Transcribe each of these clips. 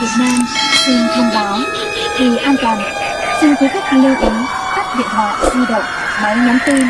Việt Nam xin thông báo. Vì an toàn, xin quý khách lưu ý tắt điện thoại di động, máy nhắn tin.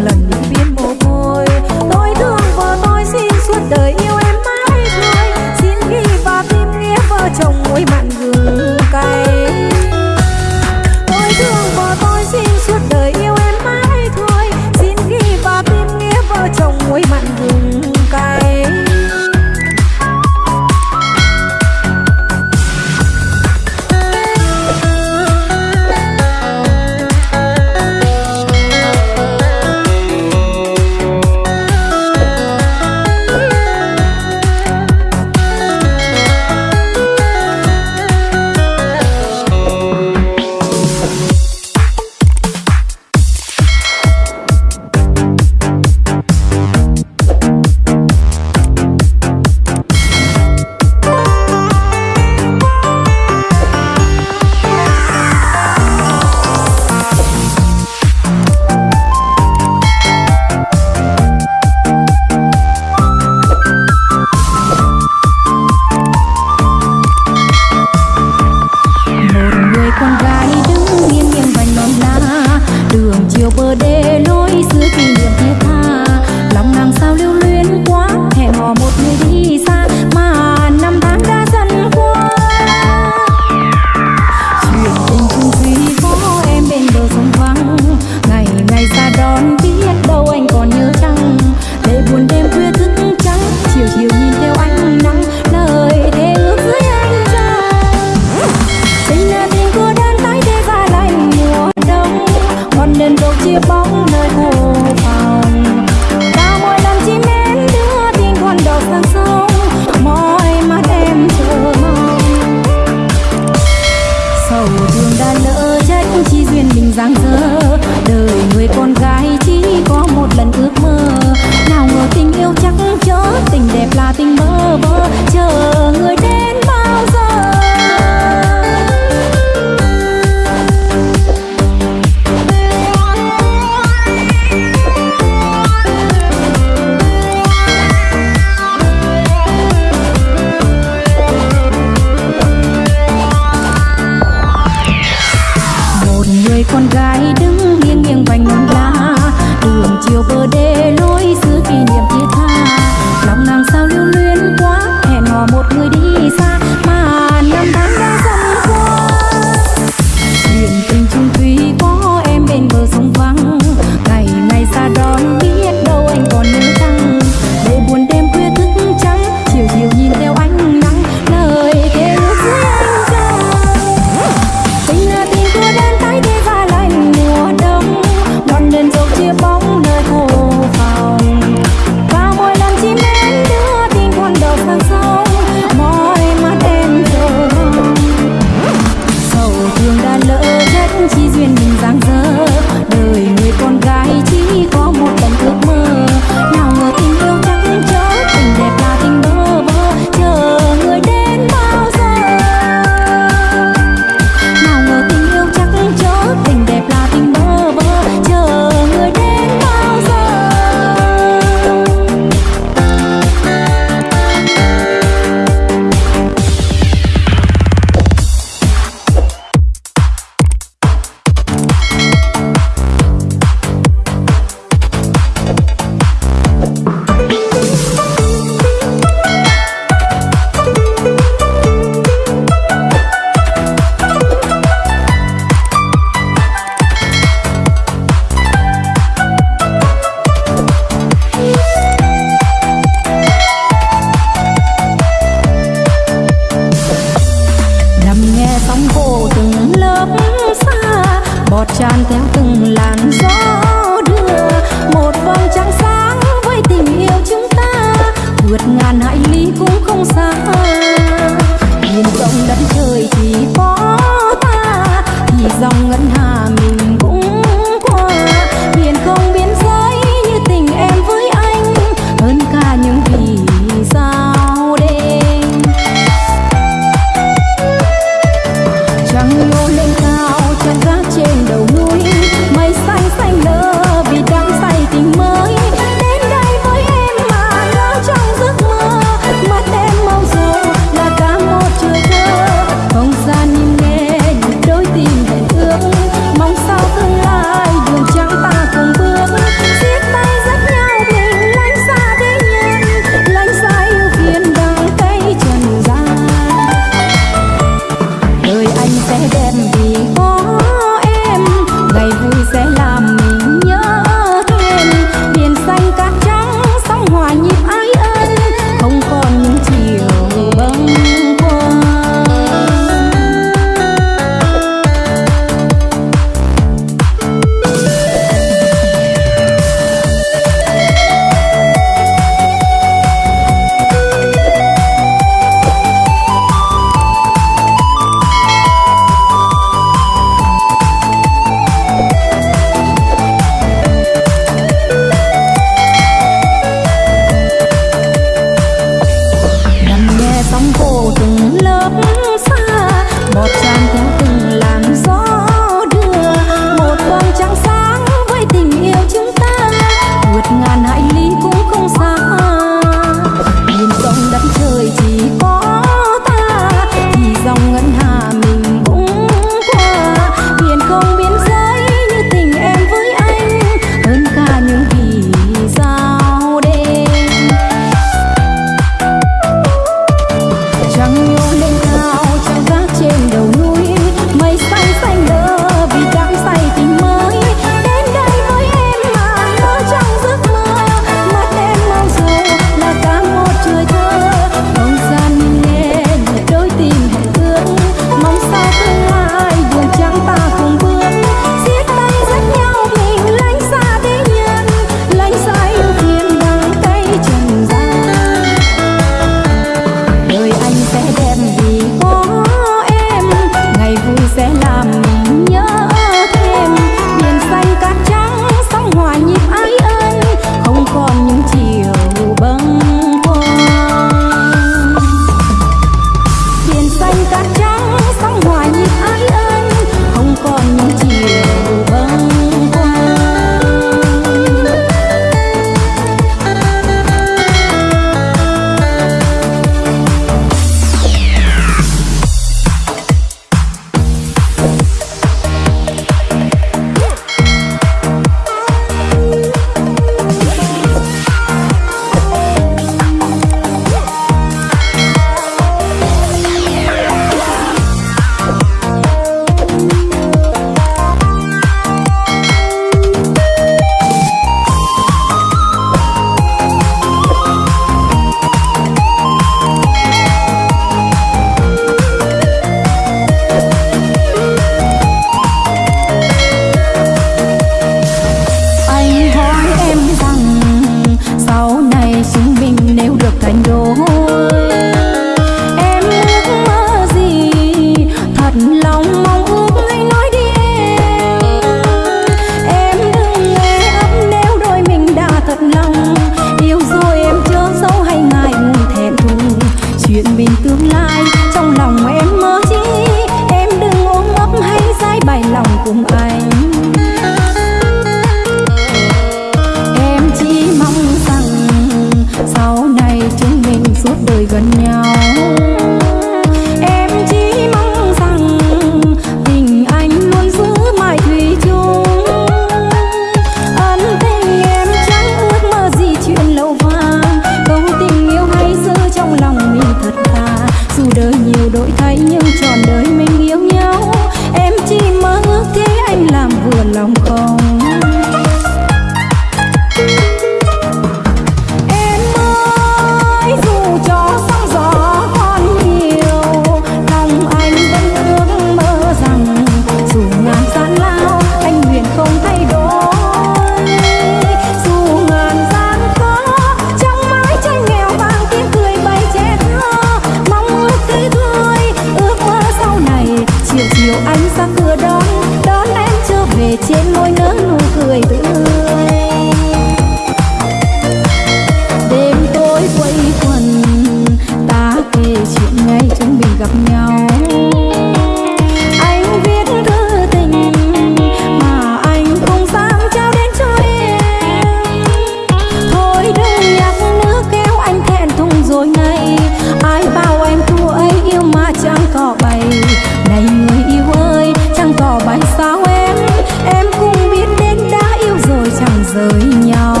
Rời nhau.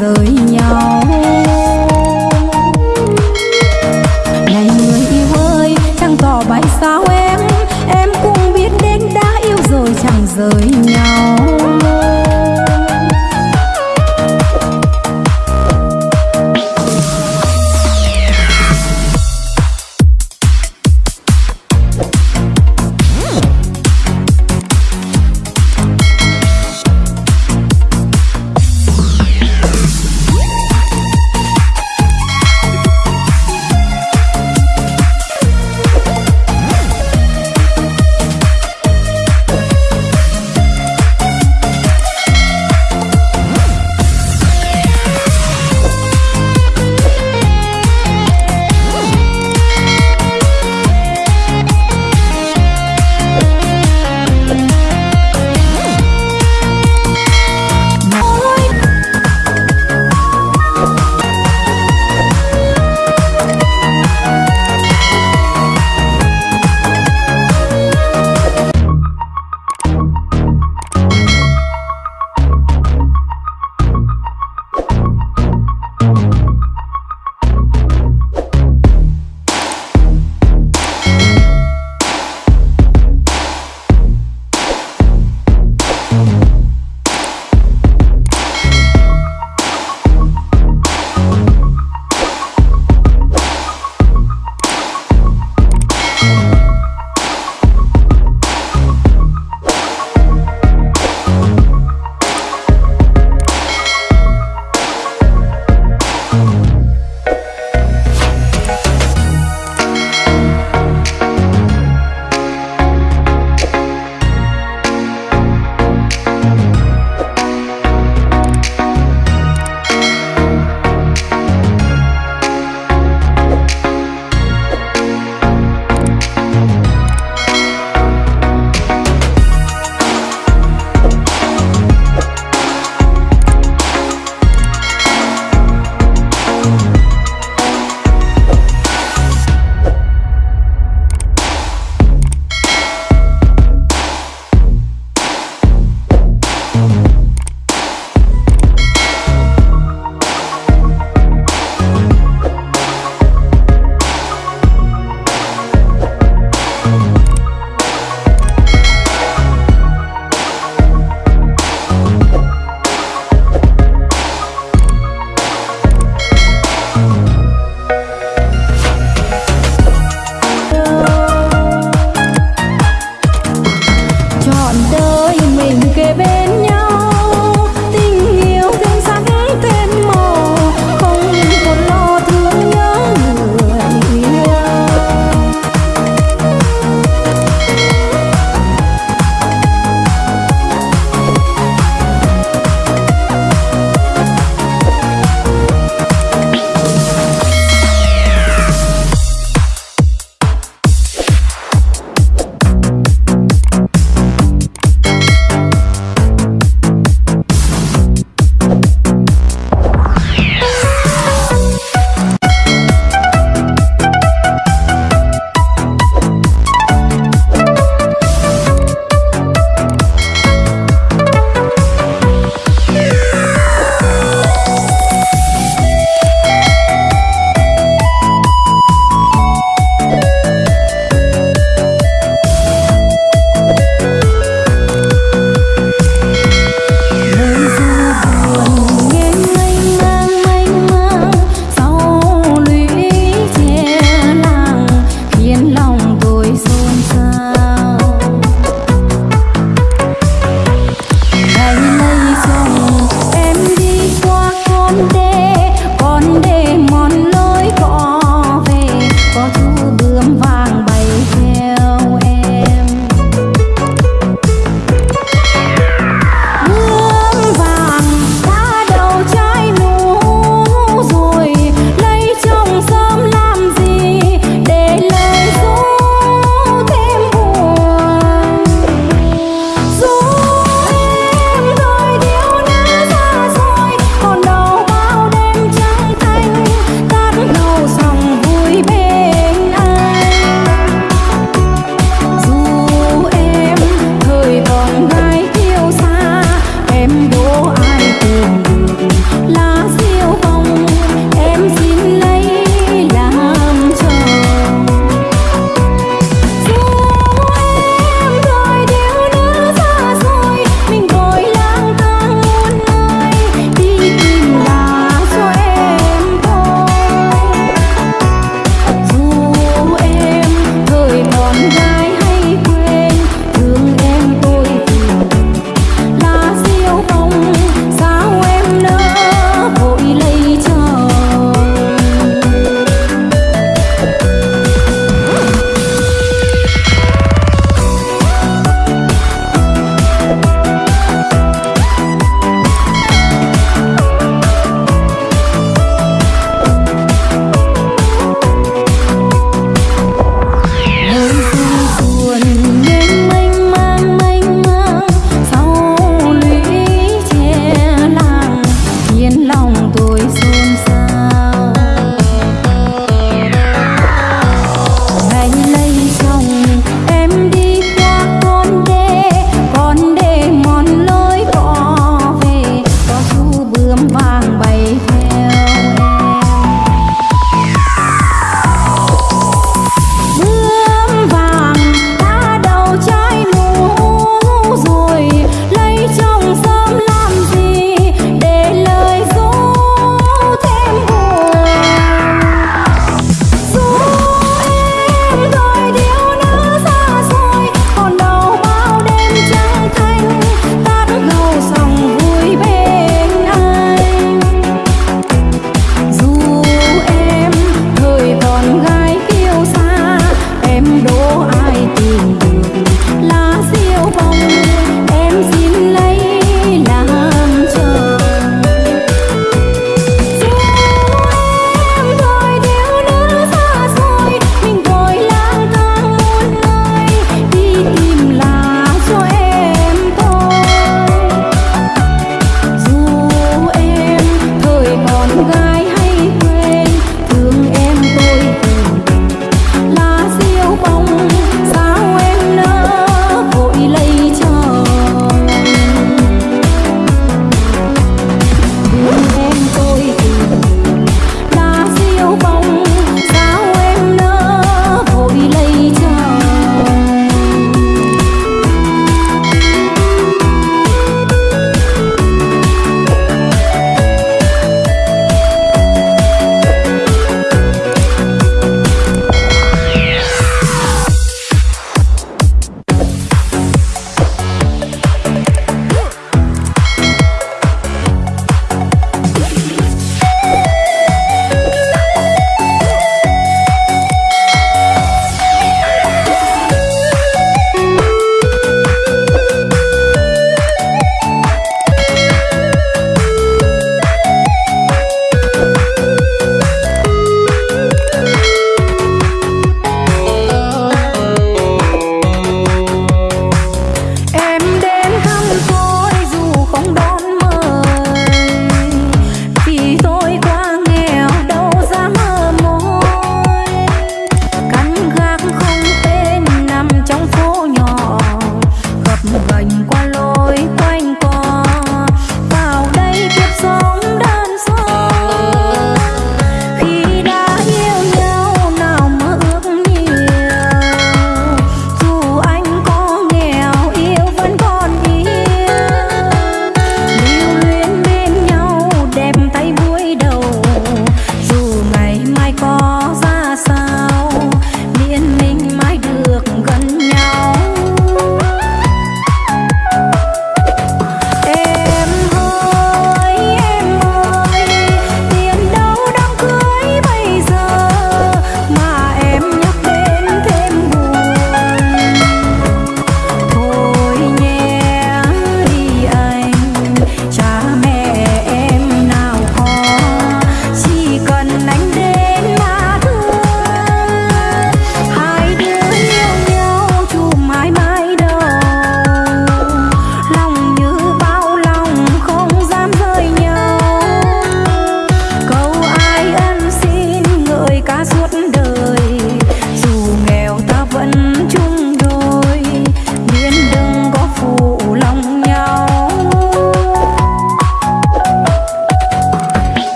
Rời nhau.